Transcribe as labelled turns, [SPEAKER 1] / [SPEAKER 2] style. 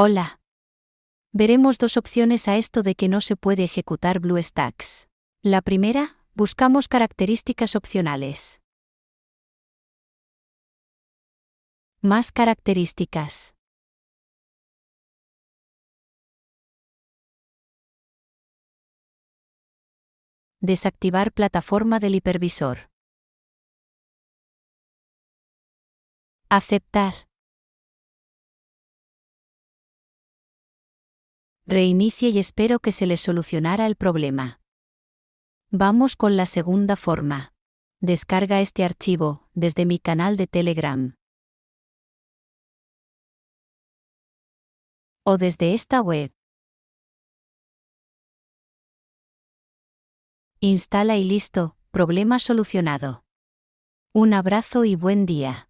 [SPEAKER 1] Hola. Veremos dos opciones a esto de que no se puede ejecutar BlueStacks. La primera, buscamos características opcionales. Más características. Desactivar plataforma del hipervisor. Aceptar. Reinicie y espero que se le solucionara el problema. Vamos con la segunda forma. Descarga este archivo desde mi canal de Telegram. O desde esta web. Instala y listo, problema solucionado. Un abrazo y buen día.